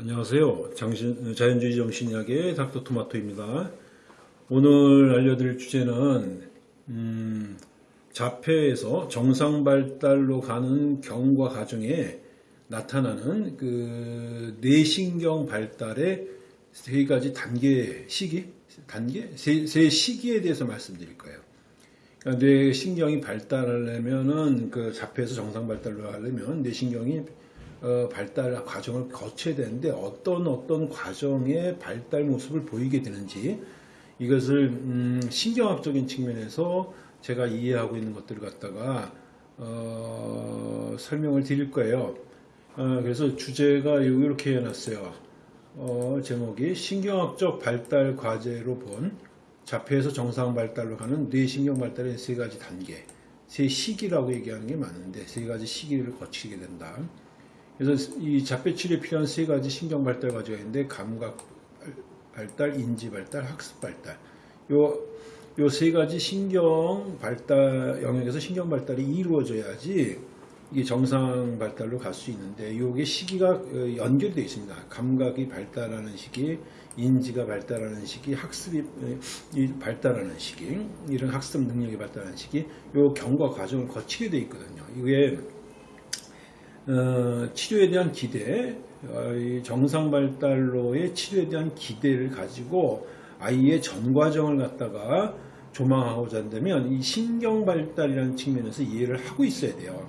안녕하세요. 장신, 자연주의 정신의학의 닥터 토마토입니다. 오늘 알려드릴 주제는 음, 자폐에서 정상 발달로 가는 경과 과정에 나타나는 그 뇌신경 발달의 세 가지 단계 시기, 단계 세, 세 시기에 대해서 말씀드릴 거예요. 그러니까 뇌신경이 발달하려면은 그 자폐에서 정상 발달로 하려면 뇌신경이 어, 발달 과정을 거쳐야 되는데 어떤 어떤 과정의 발달 모습을 보이게 되는지 이것을 음, 신경학적인 측면에서 제가 이해하고 있는 것들을 갖다가 어, 설명을 드릴 거예요. 어, 그래서 주제가 이렇게 해놨어요. 어, 제목이 신경학적 발달 과제로 본 자폐에서 정상 발달로 가는 뇌신경 발달의 세 가지 단계, 세 시기라고 얘기하는 게 맞는데 세 가지 시기를 거치게 된다. 그래서 이 자폐 치료에 필요한 세 가지 신경 발달 과정이 있는데 감각 발달, 인지 발달, 학습 발달. 요 요 세 가지 신경 발달 영역에서 신경 발달이 이루어져야지 이게 정상 발달로 갈 수 있는데 요게 시기가 어, 연결되어 있습니다. 감각이 발달하는 시기, 인지가 발달하는 시기, 학습이 어, 발달하는 시기, 이런 학습 능력이 발달하는 시기, 요 경과 과정을 거치게 되어 있거든요. 이게 어, 치료에 대한 기대, 어, 정상 발달로의 치료에 대한 기대를 가지고 아이의 전 과정을 갖다가 조망하고자 한다면 이 신경 발달이라는 측면에서 이해를 하고 있어야 돼요.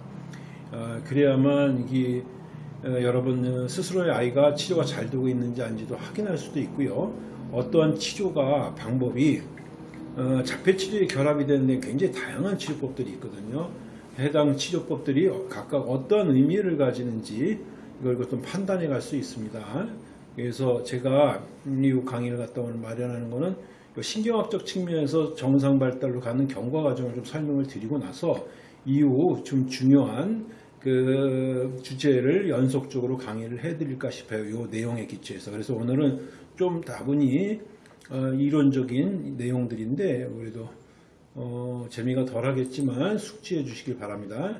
어, 그래야만 이게 여러분 스스로의 아이가 치료가 잘 되고 있는지 아닌지도 확인할 수도 있고요. 어떠한 치료가 방법이 자폐 치료에 결합이 되는데 굉장히 다양한 치료법들이 있거든요. 해당 치료법들이 각각 어떤 의미를 가지는지 이걸 좀 판단해 갈 수 있습니다. 그래서 제가 이 강의를 갖다 오늘 마련하는 것은 신경학적 측면에서 정상 발달로 가는 경과 과정을 좀 설명을 드리고 나서 이후 좀 중요한 그 주제를 연속적으로 강의를 해드릴까 싶어요. 이 내용에 기초해서. 그래서 오늘은 좀 다분히 어, 이론적인 내용들인데 그래도 어, 재미가 덜하겠지만 숙지해 주시길 바랍니다.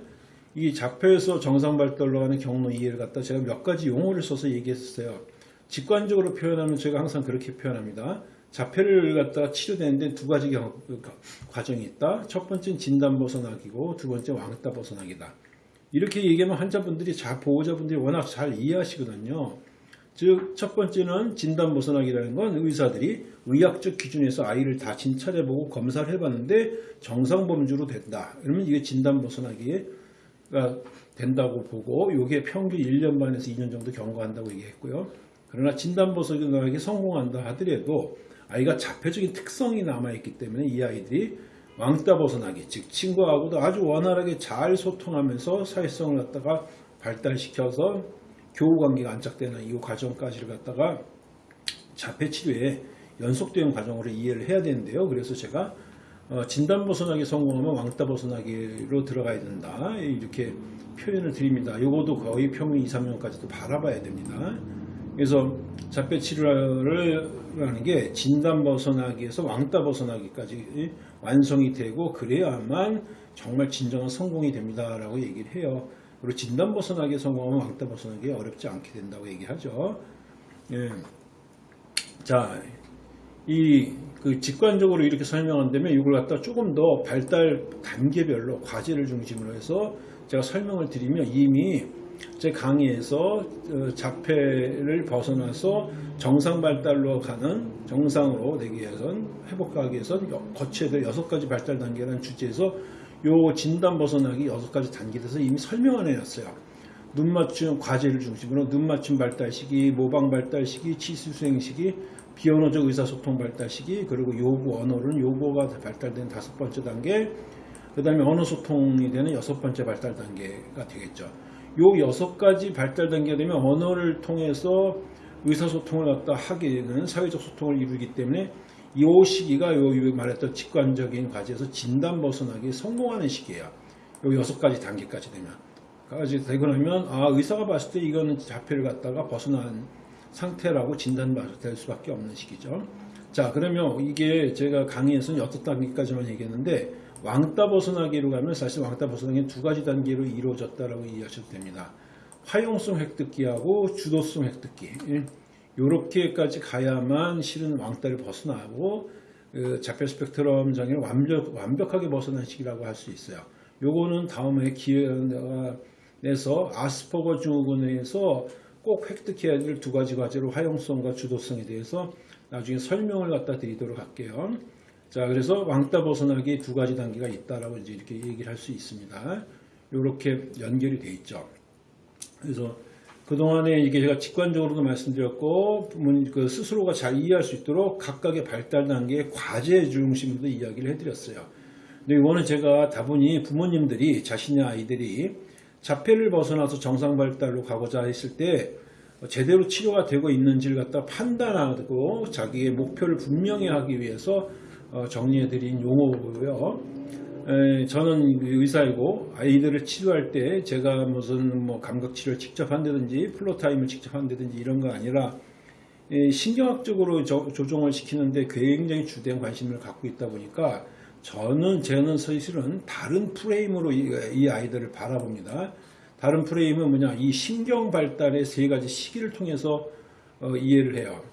이 자폐에서 정상 발달로 하는 경로 이해를 갖다 제가 몇 가지 용어를 써서 얘기했었어요. 직관적으로 표현하면 제가 항상 그렇게 표현합니다. 자폐를 갖다가 치료되는데 두 가지 경, 그 과정이 있다. 첫 번째는 진단 벗어나기고 두 번째 왕따 벗어나기다. 이렇게 얘기하면 환자분들이 자 보호자분들이 워낙 잘 이해하시거든요. 즉, 첫 번째는 진단 벗어나기라는 건 의사들이 의학적 기준에서 아이를 다 진찰해보고 검사를 해봤는데 정상 범주로 된다. 그러면 이게 진단 벗어나기가 된다고 보고 이게 평균 1년 반에서 2년 정도 경과한다고 얘기했고요. 그러나 진단 벗어나기 성공한다 하더라도 아이가 자폐적인 특성이 남아있기 때문에 이 아이들이 왕따 벗어나기, 즉 친구하고도 아주 원활하게 잘 소통하면서 사회성을 갖다가 발달시켜서 교우관계가 안착되는 이 과정까지를 갖다가 자폐치료에 연속된 과정으로 이해를 해야 되는데요. 그래서 제가 어, 진단 벗어나기 성공하면 왕따 벗어나기로 들어가야 된다. 이렇게 표현을 드립니다. 이것도 거의 평균 2, 3년까지도 바라봐야 됩니다. 그래서 자폐 치료를 하는 게 진단 벗어나기에서 왕따 벗어나기까지 완성이 되고 그래야만 정말 진정한 성공이 됩니다라고 얘기를 해요. 그리고 진단 벗어나기 성공하면 왕따 벗어나기 어렵지 않게 된다고 얘기하죠. 예. 자, 이 그 직관적으로 이렇게 설명한다면 이걸 갖다 조금 더 발달 단계별로 과제를 중심으로 해서 제가 설명을 드리면 이미 제 강의에서 어, 자폐를 벗어나서 정상 발달로 가는 정상으로 되기 위해선 회복하기 위해선 거쳐야 될 여섯 가지 발달 단계라는 주제에서 요 진단 벗어나기 여섯 가지 단계에서 이미 설명을 해놨어요. 눈 맞춤 과제를 중심으로 눈 맞춤 발달 시기, 모방 발달 시기, 치수 수행 시기, 비언어적 의사소통 발달 시기 그리고 요구 언어는 요구가 발달된 다섯 번째 단계 그 다음에 언어 소통이 되는 여섯 번째 발달 단계가 되겠죠. 요 여섯 가지 발달 단계가 되면 언어를 통해서 의사소통을 갖다 하게 되는 사회적 소통을 이루기 때문에 이 시기가 요 말했던 직관적인 과제에서 진단 벗어나기 성공하는 시기예요. 요 여섯 가지 단계까지 되면. 까지 되고 나면 아 의사가 봤을 때 이거는 자폐를 갖다가 벗어난 상태라고 진단될 수밖에 없는 시기죠. 자 그러면 이게 제가 강의에서는 여섯 단계까지만 얘기했는데 왕따 벗어나기로 가면 사실 왕따 벗어나기는 두 가지 단계로 이루어졌다라고 이해하셔도 됩니다. 화용성 획득기하고 주도성 획득기 이렇게까지 가야만 실은 왕따를 벗어나고 그 자폐 스펙트럼 장애를 완벽, 완벽하게 벗어난 시기라고 할 수 있어요. 요거는 다음에 기회가 내서 아스퍼거 증후군에서 꼭 획득해야 될 두 가지 과제로 화용성과 주도성에 대해서 나중에 설명을 갖다 드리도록 할게요. 자, 그래서 왕따 벗어나기 두 가지 단계가 있다라고 이제 이렇게 얘기를 할 수 있습니다. 이렇게 연결이 돼 있죠. 그래서 그동안에 이게 제가 직관적으로도 말씀드렸고, 그 스스로가 잘 이해할 수 있도록 각각의 발달 단계의 과제 중심으로 이야기를 해드렸어요. 근데 이거는 제가 다분히 부모님들이 자신의 아이들이 자폐를 벗어나서 정상 발달로 가고자 했을 때 제대로 치료가 되고 있는지를 갖다 판단하고 자기의 목표를 분명히 하기 위해서 어, 정리해드린 용어고요. 에, 저는 의사이고 아이들을 치료할 때 제가 무슨 뭐 감각 치료를 직접 한다든지 floortime을 직접 한다든지 이런 거 아니라 에, 신경학적으로 조, 조정을 시키는데 굉장히 주된 관심을 갖고 있다 보니까 저는 저는 사실은 다른 프레임으로 이, 이 아이들을 바라봅니다. 다른 프레임은 뭐냐 이 신경 발달의 세 가지 시기를 통해서 어, 이해를 해요.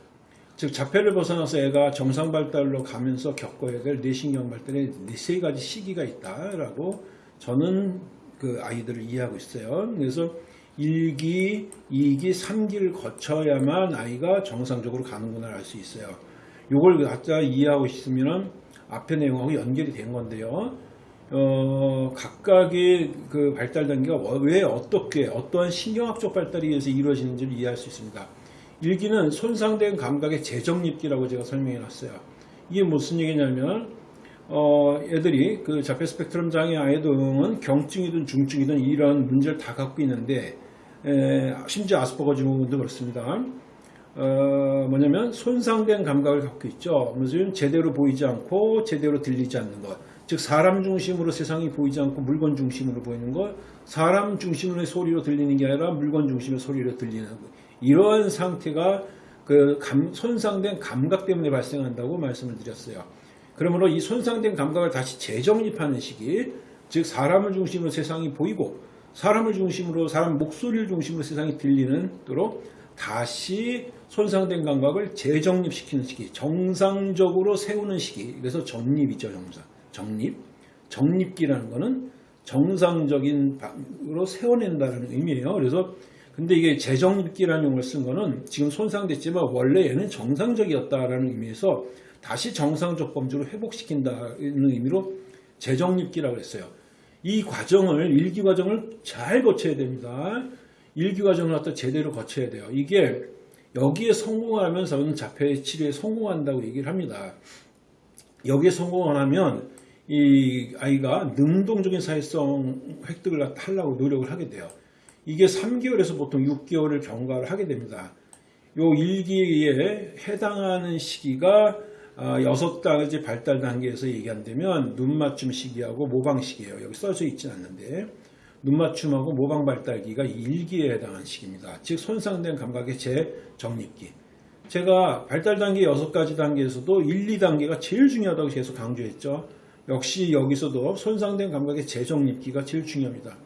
즉 자폐를 벗어나서 애가 정상 발달로 가면서 겪어야 될 뇌신경 발달의 네세 가지 시기가 있다라고 저는 그 아이들을 이해하고 있어요. 그래서 1기, 2기, 3기를 거쳐야만 아이가 정상적으로 가는구나 알 수 있어요. 이걸 각자 이해하고 있으면 앞에 내용하고 연결이 된 건데요. 어, 각각의 그 발달 단계가 왜 어떻게 어떠한 신경학적 발달에 의해서 이루어지는지를 이해할 수 있습니다. 일기는 손상된 감각의 재정립기라고 제가 설명해 놨어요. 이게 무슨 얘기냐면 어, 애들이 그 자폐 스펙트럼 장애 아이들은 경증이든 중증이든 이런 문제를 다 갖고 있는데 에, 심지어 아스퍼거 증후군도 그렇습니다. 어, 뭐냐면 손상된 감각을 갖고 있죠. 무슨 제대로 보이지 않고 제대로 들리지 않는 것. 즉 사람 중심으로 세상이 보이지 않고 물건 중심으로 보이는 것. 사람 중심의 소리로 들리는 게 아니라 물건 중심의 소리로 들리는 것. 이러한 상태가 그 감, 손상된 감각 때문에 발생한다고 말씀을 드렸어요. 그러므로 이 손상된 감각을 다시 재정립하는 시기, 즉 사람을 중심으로 세상이 보이고 사람을 중심으로 사람 목소리를 중심으로 세상이 들리는 도록 다시 손상된 감각을 재정립시키는 시기, 정상적으로 세우는 시기. 그래서 정립이죠, 정상. 정립. 정립기라는 것은 정상적인으로 세워낸다는 의미예요. 그래서 근데 이게 재정립기라는 용어를 쓴 거는 지금 손상됐지만 원래 얘는 정상적이었다라는 의미에서 다시 정상적 범주로 회복시킨다는 의미로 재정립기라고 했어요. 이 과정을 일기 과정을 잘 거쳐야 됩니다. 일기 과정을 갖다 제대로 거쳐야 돼요. 이게 여기에 성공하면 저는 자폐 치료에 성공한다고 얘기를 합니다. 여기에 성공을 하면 이 아이가 능동적인 사회성 획득을 하려고 노력을 하게 돼요. 이게 3개월에서 보통 6개월을 경과를 하게 됩니다. 요 일기에 해당하는 시기가 6가지 발달 단계에서 얘기한다면 눈맞춤 시기하고 모방 시기예요. 여기 써져 있진 않는데 눈맞춤하고 모방 발달기가 일기에 해당하는 시기입니다. 즉 손상된 감각의 재정립기. 제가 발달 단계 6가지 단계에서도 1, 2단계가 제일 중요하다고 계속 강조했죠. 역시 여기서도 손상된 감각의 재정립기가 제일 중요합니다.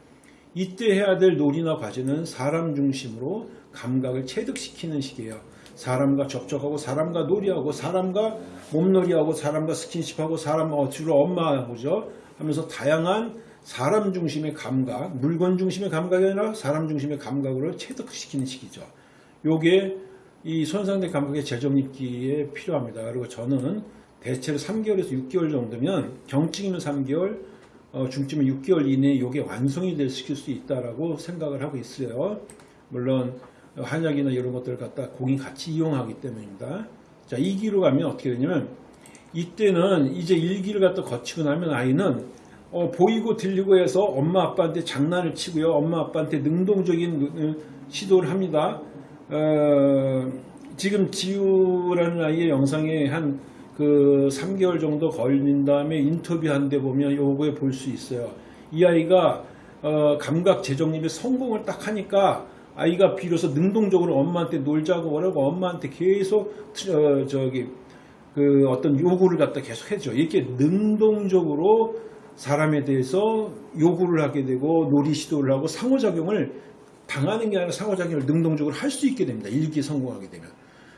이때 해야 될 놀이나 과제는 사람 중심으로 감각을 체득시키는 시기예요. 사람과 접촉하고 사람과 놀이하고 사람과 몸놀이하고 사람과 스킨십하고 사람과 주로 엄마하고죠 하면서 다양한 사람 중심의 감각, 물건 중심의 감각이 아니라 사람 중심의 감각으로 체득시키는 시기죠. 요게 이 손상된 감각의 재정립기에 필요합니다. 그리고 저는 대체로 3개월에서 6개월 정도면 경증이면 3개월, 어, 중증은 6개월 이내에 이게 완성이 될 시킬 수 있다라고 생각을 하고 있어요. 물론 한약이나 이런 것들을 갖다 공이 같이 이용하기 때문입니다. 자, 2기로 가면 어떻게 되냐면 이때는 이제 1기를 갖다 거치고 나면 아이는 어, 보이고 들리고 해서 엄마 아빠한테 장난을 치고요. 엄마 아빠한테 능동적인 시도를 합니다. 어, 지금 지우라는 아이의 영상에 한 그 3개월 정도 걸린 다음에 인터뷰한 데 보면 요거에 볼 수 있어요. 이 아이가 어, 감각 재정립에 성공을 딱 하니까 아이가 비로소 능동적으로 엄마한테 놀자고 그러고 엄마한테 계속 어, 저기 그 어떤 요구를 갖다 계속 해줘. 이렇게 능동적으로 사람에 대해서 요구를 하게 되고 놀이 시도를 하고 상호작용을 당하는 게 아니라 상호작용을 능동적으로 할 수 있게 됩니다. 일기에 성공하게 되면.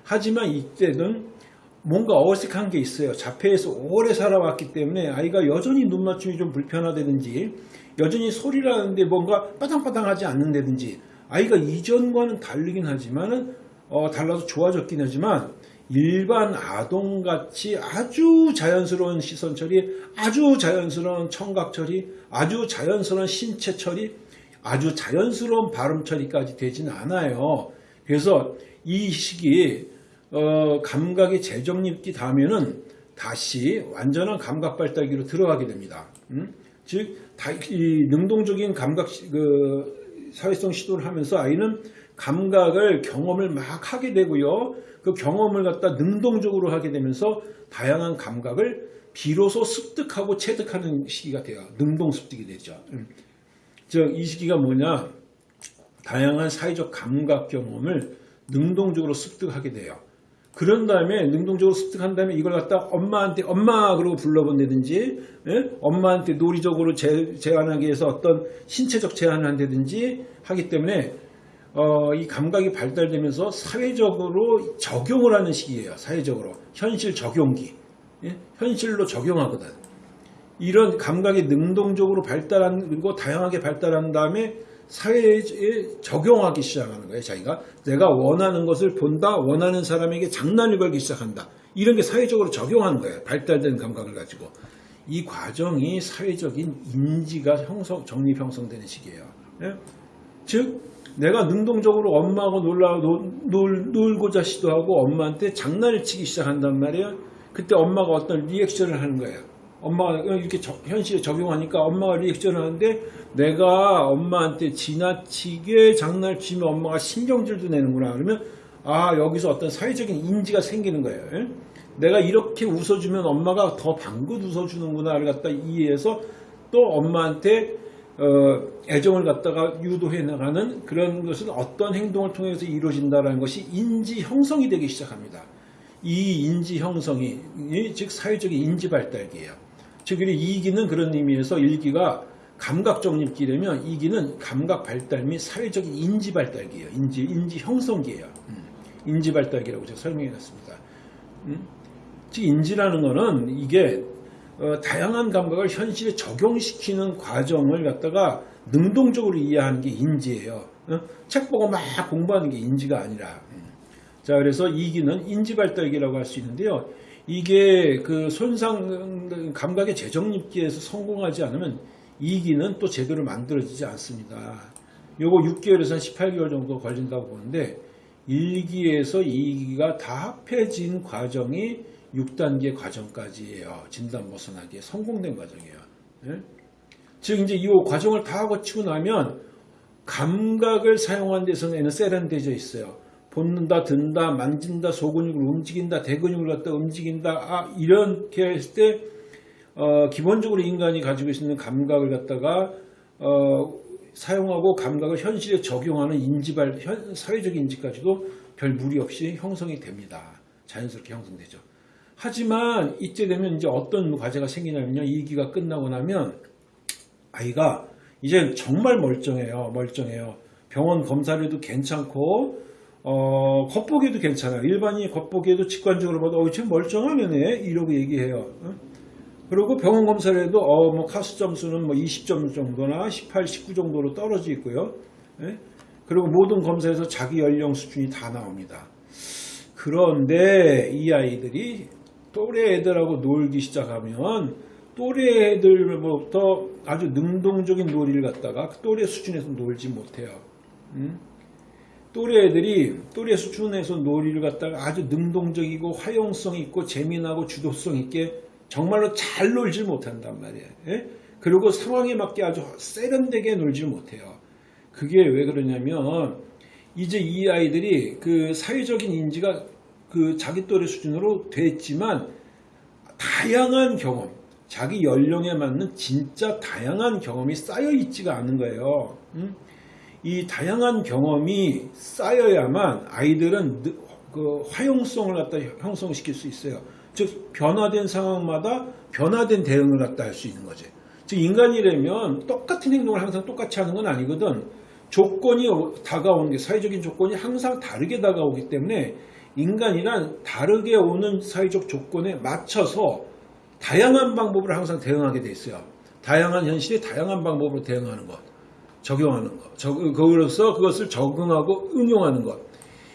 하지만 이때는 뭔가 어색한 게 있어요. 자폐에서 오래 살아왔기 때문에 아이가 여전히 눈 맞춤이 좀 불편하다든지 여전히 소리를 하는데 뭔가 빠당빠당하지 않는다든지 아이가 이전과는 다르긴 하지만은 어, 달라서 좋아졌긴 하지만 일반 아동같이 아주 자연스러운 시선 처리, 아주 자연스러운 청각 처리, 아주 자연스러운 신체 처리, 아주 자연스러운 발음 처리까지 되진 않아요. 그래서 이 시기에 어, 감각의 재정립기 다음에는 다시 완전한 감각 발달기로 들어가게 됩니다. 음? 즉, 다, 이 능동적인 감각, 시- 그, 사회성 시도를 하면서 아이는 감각을 경험을 막 하게 되고요. 그 경험을 갖다 능동적으로 하게 되면서 다양한 감각을 비로소 습득하고 체득하는 시기가 돼요. 능동 습득이 되죠. 음. 즉, 이 시기가 뭐냐? 다양한 사회적 감각 경험을 능동적으로 습득하게 돼요. 그런 다음에 능동적으로 습득한 다음에 이걸 갖다 엄마한테 엄마 그러고 불러본다든지 예? 엄마한테 논리적으로 제, 제안하기 위해서 어떤 신체적 제안을 한다든지 하기 때문에 어, 이 감각이 발달되면서 사회적으로 적용을 하는 시기예요. 사회적으로 현실 적용기 예? 현실로 적용하거든. 이런 감각이 능동적으로 발달한 그리고 다양하게 발달한 다음에 사회에 적용하기 시작하는 거예요. 자기가 내가 원하는 것을 본다, 원하는 사람에게 장난을 걸기 시작한다. 이런 게 사회적으로 적용하는 거예요. 발달된 감각을 가지고 이 과정이 사회적인 인지가 형성, 정립 형성되는 시기예요. 예? 즉 내가 능동적으로 엄마하고 놀라 놀, 놀, 놀고자 시도하고 엄마한테 장난을 치기 시작한단 말이에요. 그때 엄마가 어떤 리액션을 하는 거예요. 엄마가 이렇게 저- 현실에 적용하니까 엄마가 리액션을 하는데 내가 엄마한테 지나치게 장난을 치면 엄마가 신경질도 내는구나 그러면 아 여기서 어떤 사회적인 인지가 생기는 거예요. 예? 내가 이렇게 웃어주면 엄마가 더 방긋 웃어주는구나 를 갖다 이해해서 또 엄마한테 어, 애정을 갖다가 유도해 나가는 그런 것은 어떤 행동을 통해서 이루어진다는 것이 인지 형성이 되기 시작합니다. 이 인지 형성이 이즉 사회적인 인지 발달기예요. 즉 이기는 그런 의미에서 일기가 감각 정립기라면 이기는 감각 발달 및 사회적인 인지 발달기예요. 인지 인지 형성기예요. 음, 인지 발달기라고 제가 설명해 놨습니다. 음? 즉 인지라는 거는 이게 어, 다양한 감각을 현실에 적용시키는 과정을 갖다가 능동적으로 이해하는 게 인지예요. 어? 책 보고 막 공부하는 게 인지가 아니라. 음. 자, 그래서 이기는 인지 발달기라고 할 수 있는데요. 이게 그 손상 감각의 재정립기에서 성공하지 않으면 이기는 또 제대로 만들어지지 않습니다. 요거 6개월에서 한 18개월 정도 걸린다고 보는데 1기에서 2기가 다 합해진 과정이 6단계 과정까지예요. 진단 벗어나기에 성공된 과정이에요. 예? 즉 이제 이 과정을 다 거치고 나면 감각을 사용하는 데서는 세련되어 있어요. 본는다, 든다, 만진다, 소근육을 움직인다, 대근육을 갖다 움직인다. 아, 이렇게 했을 때 어, 기본적으로 인간이 가지고 있는 감각을 갖다가 어, 사용하고 감각을 현실에 적용하는 인지발, 현- 사회적 인지까지도 별 무리 없이 형성이 됩니다. 자연스럽게 형성되죠. 하지만 이때 되면 이제 어떤 과제가 생기냐면요. 이 기가 끝나고 나면 아이가 이제 정말 멀쩡해요. 멀쩡해요. 병원 검사를 해도 괜찮고 어, 겉보기에도 괜찮아요. 일반인이 겉보기에도 직관적으로 봐도 어, 쟤 멀쩡하네 이러고 얘기해요. 응? 그리고 병원 검사를 해도 어, 뭐 카스 점수는 뭐 20점 정도나 18, 19 정도로 떨어져 있고요. 예? 그리고 모든 검사에서 자기 연령 수준이 다 나옵니다. 그런데 이 아이들이 또래 애들하고 놀기 시작하면 또래 애들부터 아주 능동적인 놀이를 갖다가 그 또래 수준에서 놀지 못해요. 음? 또래 애들이 또래 수준에서 놀이를 갖다가 아주 능동적이고 활용성 있고 재미나고 주도성 있게 정말로 잘 놀지 못한단 말이에요. 예? 그리고 상황에 맞게 아주 세련되게 놀지 못해요. 그게 왜 그러냐면 이제 이 아이들이 그 사회적인 인지가 그 자기 또래 수준으로 됐지만 다양한 경험, 자기 연령에 맞는 진짜 다양한 경험이 쌓여 있지가 않은 거예요. 음? 이 다양한 경험이 쌓여야만 아이들은 느- 그 화용성을 갖다 형성시킬 수 있어요. 즉 변화된 상황마다 변화된 대응을 갖다 할 수 있는 거지. 즉 인간이라면 똑같은 행동을 항상 똑같이 하는 건 아니거든. 조건이 다가오는 게 사회적인 조건이 항상 다르게 다가오기 때문에 인간이란 다르게 오는 사회적 조건에 맞춰서 다양한 방법을 항상 대응하게 돼 있어요. 다양한 현실에 다양한 방법으로 대응하는 것, 적용하는 것, 적, 그로서 그것을 적응하고 응용하는 것.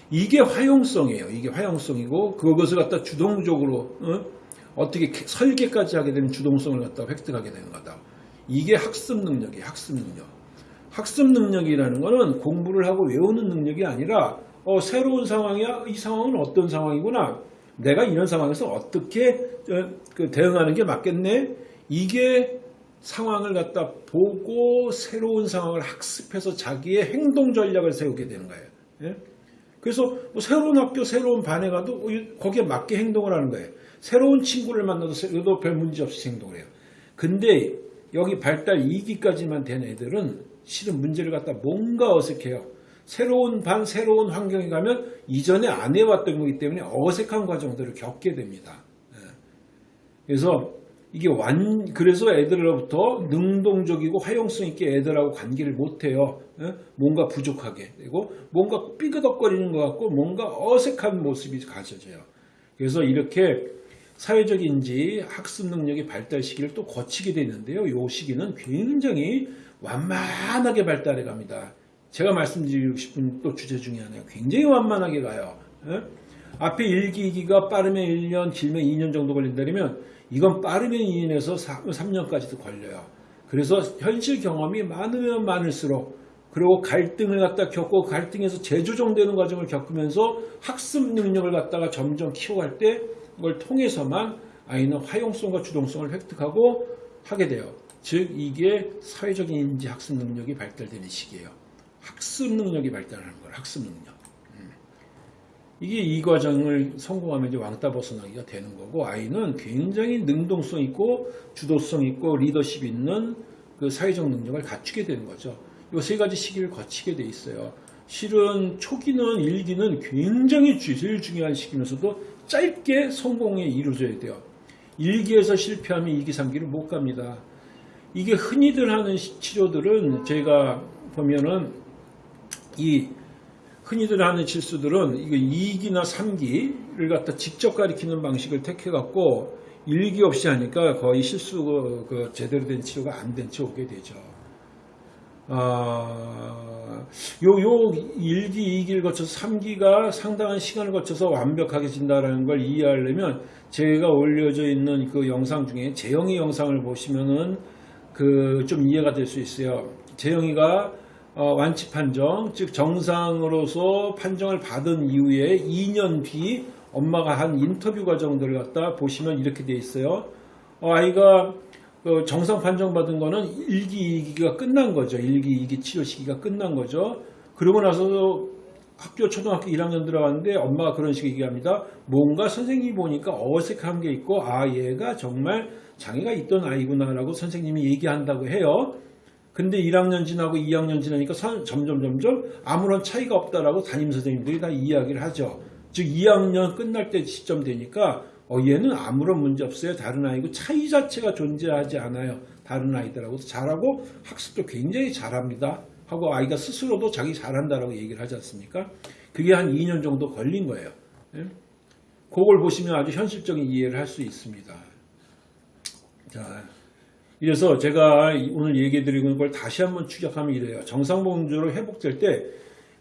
이게 화용성이에요. 이게 화용성이고 그것을 갖다 주동적으로 어? 떻게 설계까지 하게 되면 주동성을 갖다 획득하게 되는 거다. 이게 학습 능력이에요. 학습 능력. 학습 능력이라는 것은 공부를 하고 외우는 능력이 아니라 어, 새로운 상황이야. 이 상황은 어떤 상황이구나. 내가 이런 상황에서 어떻게 어, 그 대응하는 게 맞겠네. 이게 상황을 갖다 보고 새로운 상황을 학습해서 자기의 행동 전략을 세우게 되는 거예요. 예? 그래서 뭐 새로운 학교, 새로운 반에 가도 거기에 맞게 행동을 하는 거예요. 새로운 친구를 만나도 별 문제 없이 행동을 해요. 근데 여기 발달 2기까지만 된 애들은 실은 문제를 갖다 뭔가 어색해요. 새로운 반, 새로운 환경에 가면 이전에 안 해왔던 거기 때문에 어색한 과정들을 겪게 됩니다. 예. 그래서 이게 완 그래서 애들로부터 능동적이고 활용성 있게 애들하고 관계를 못해요. 예? 뭔가 부족하게 그리고 뭔가 삐그덕거리는 것 같고 뭔가 어색한 모습이 가져져요. 그래서 이렇게 사회적인지 학습 능력의 발달 시기를 또 거치게 되는데요. 이 시기는 굉장히 완만하게 발달해 갑니다. 제가 말씀드리고 싶은 또 주제 중에 하나가 굉장히 완만하게 가요. 예? 앞에 1기, 2기가 빠르면 1년, 길면 2년 정도 걸린다면 이건 빠르면 2년에서 3년까지도 걸려요. 그래서 현실 경험이 많으면 많을수록 그리고 갈등을 갖다 겪고 갈등에서 재조정되는 과정을 겪으면서 학습 능력을 갖다가 점점 키워갈 때 그걸 통해서만 아이는 화용성과 주동성을 획득하고 하게 돼요. 즉 이게 사회적인 인지 학습 능력이 발달되는 시기예요. 학습 능력이 발달하는 거예요. 학습 능력. 이게 이 과정을 성공하면 이제 왕따 벗어나기가 되는 거고 아이는 굉장히 능동성 있고 주도성 있고 리더십 있는 그 사회적 능력을 갖추게 되는 거죠. 이 세 가지 시기를 거치게 돼 있어요. 실은 초기는 일기는 굉장히 제일 중요한 시기면서도 짧게 성공에 이루어져야 돼요. 일기에서 실패하면 2기, 3기를 못 갑니다. 이게 흔히들 하는 치료들은 제가 보면은 이 흔히들 하는 실수들은 이거 2기나 3기를 갖다 직접 가리키는 방식을 택해갖고 일기 없이 하니까 거의 실수 그, 그 제대로 된 치료가 안 된 채 오게 되죠. 아, 요, 요 1기, 2기를 거쳐서 3기가 상당한 시간을 거쳐서 완벽하게 진다라는 걸 이해하려면 제가 올려져 있는 그 영상 중에 재영이 영상을 보시면은 그 좀 이해가 될 수 있어요. 재영이가 어, 완치 판정, 즉 정상으로서 판정을 받은 이후에 2년 뒤 엄마가 한 인터뷰 과정들을 갖다 보시면 이렇게 돼 있어요. 어, 아이가 그 정상 판정 받은 거는 1기, 2기가 끝난 거죠. 1기, 2기 치료 시기가 끝난 거죠. 그러고 나서 학교 초등학교 1학년 들어갔는데 엄마가 그런 식으로 얘기합니다. 뭔가 선생님이 보니까 어색한 게 있고 아 얘가 정말 장애가 있던 아이구나 라고 선생님이 얘기한다고 해요. 근데 1학년 지나고 2학년 지나니까 점점 점점 아무런 차이가 없다라고 담임 선생님들이 다 이야기를 하죠. 즉 2학년 끝날 때 시점 되니까 어, 얘는 아무런 문제 없어요. 다른 아이고 차이 자체가 존재하지 않아요. 다른 아이들하고 잘하고 학습도 굉장히 잘합니다. 하고 아이가 스스로도 자기 잘한다라고 얘기를 하지 않습니까? 그게 한 2년 정도 걸린 거예요. 예? 그걸 보시면 아주 현실적인 이해를 할 수 있습니다. 자, 그래서 제가 오늘 얘기 드리고 있는 걸 다시 한번 추격하면 이래요. 정상범주로 회복될 때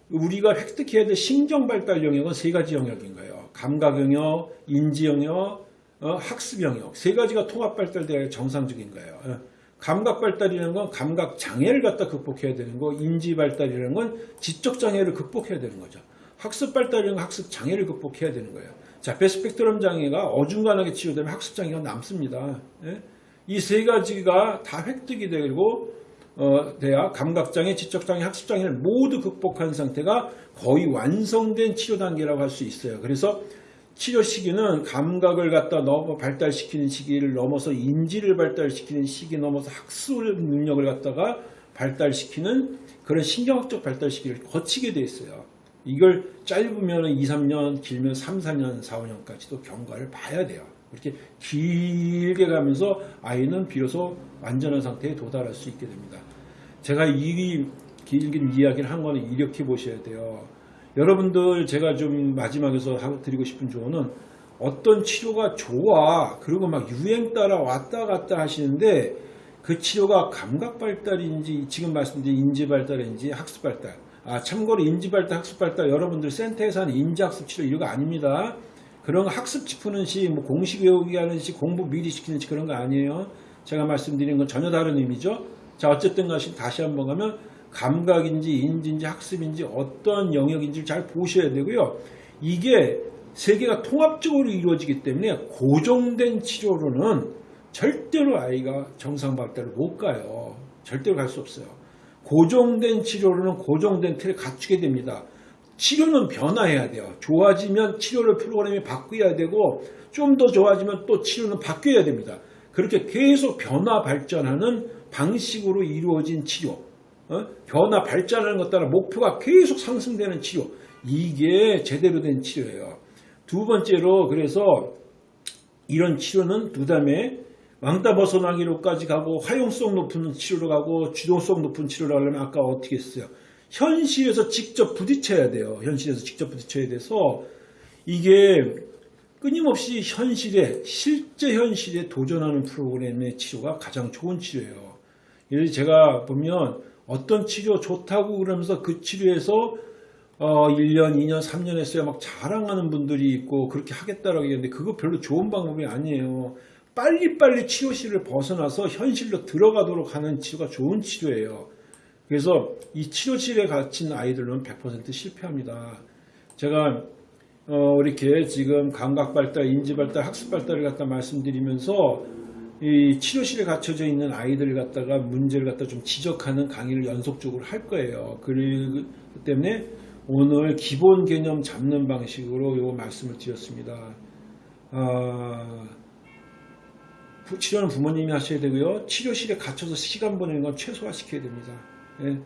우리가 획득해야 될 신경 발달 영역은 세 가지 영역인 거예요. 감각 영역, 인지 영역, 어, 학습 영역 세 가지가 통합 발달돼야 정상적인 거예요. 어, 감각 발달이라는 건 감각 장애를 갖다 극복해야 되는 거, 인지 발달이라는 건 지적 장애를 극복해야 되는 거죠. 학습 발달이라는 건 학습 장애를 극복해야 되는 거예요. 자, 베스펙트럼 장애가 어중간하게 치유되면 학습 장애가 남습니다. 예? 이 세 가지가 다 획득이 되고 어, 돼야 감각장애, 지적장애, 학습장애를 모두 극복한 상태가 거의 완성된 치료 단계라고 할 수 있어요. 그래서 치료 시기는 감각을 갖다 넘어 발달시키는 시기를 넘어서 인지를 발달시키는 시기 넘어서 학습 능력을 갖다가 발달시키는 그런 신경학적 발달 시기를 거치게 돼 있어요. 이걸 짧으면 2, 3년, 길면 3, 4년, 4, 5년까지도 경과를 봐야 돼요. 이렇게 길게 가면서 아이는 비로소 완전한 상태에 도달할 수 있게 됩니다. 제가 이 길긴 이야기를 한 거는 이렇게 보셔야 돼요. 여러분들 제가 좀 마지막에서 드리고 싶은 조언은 어떤 치료가 좋아 그리고 막 유행 따라 왔다 갔다 하시는데 그 치료가 감각 발달인지 지금 말씀드린 인지 발달인지 학습 발달 아 참고로 인지 발달 학습 발달 여러분들 센터에서 하는 인지 학습 치료 이거 아닙니다 그런 거 학습 짚는 시 뭐 공식 외우기 하는 시 공부 미리 시키는 시 그런 거 아니에요 제가 말씀드린 건 전혀 다른 의미죠 자 어쨌든 다시 다시 한번 가면 감각인지 인지인지 학습인지 어떤 영역인지 잘 보셔야 되고요 이게 세계가 통합적으로 이루어지기 때문에 고정된 치료로는 절대로 아이가 정상 발달을 못 가요. 절대로 갈 수 없어요. 고정된 치료로는 고정된 틀을 갖추게 됩니다. 치료는 변화해야 돼요. 좋아지면 치료를 프로그램에 바꿔야 되고 좀 더 좋아지면 또 치료는 바뀌어야 됩니다. 그렇게 계속 변화 발전하는 방식으로 이루어진 치료. 어? 변화 발전하는 것 따라 목표가 계속 상승되는 치료. 이게 제대로 된 치료예요. 두 번째로 그래서 이런 치료는 그 다음에 왕따 벗어나기로까지 가고 활용성 높은 치료로 가고 주동성 높은 치료를 하려면 아까 어떻게 했어요? 현실에서 직접 부딪혀야 돼요. 현실에서 직접 부딪혀야 돼서 이게 끊임없이 현실에 실제 현실에 도전하는 프로그램의 치료가 가장 좋은 치료예요. 그래서 제가 보면 어떤 치료 좋다고 그러면서 그 치료에서 어, 1년, 2년, 3년 했어야 막 자랑하는 분들이 있고 그렇게 하겠다라고 얘기하는데 그거 별로 좋은 방법이 아니에요. 빨리빨리 치료실을 벗어나서 현실로 들어가도록 하는 치료가 좋은 치료예요. 그래서 이 치료실에 갇힌 아이들은 100% 실패합니다. 제가 어, 이렇게 지금 감각 발달, 인지 발달, 학습 발달을 갖다 말씀드리면서 이 치료실에 갇혀져 있는 아이들을 갖다가 문제를 갖다 좀 지적하는 강의를 연속적으로 할 거예요. 그렇기 때문에 오늘 기본 개념 잡는 방식으로 요 말씀을 드렸습니다. 아, 부- 치료는 부모님이 하셔야 되고요. 치료실에 갇혀서 시간 보내는 건 최소화시켜야 됩니다. 예.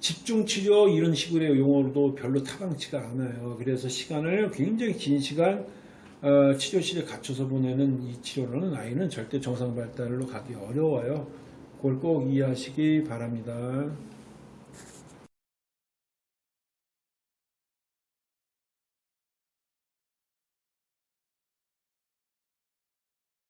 집중 치료 이런 식으로의 용어로도 별로 타당치가 않아요. 그래서 시간을 굉장히 긴 시간 어, 치료실에 갇혀서 보내는 이 치료로는 아이는 절대 정상 발달로 가기 어려워요. 그걸 꼭 이해하시기 바랍니다.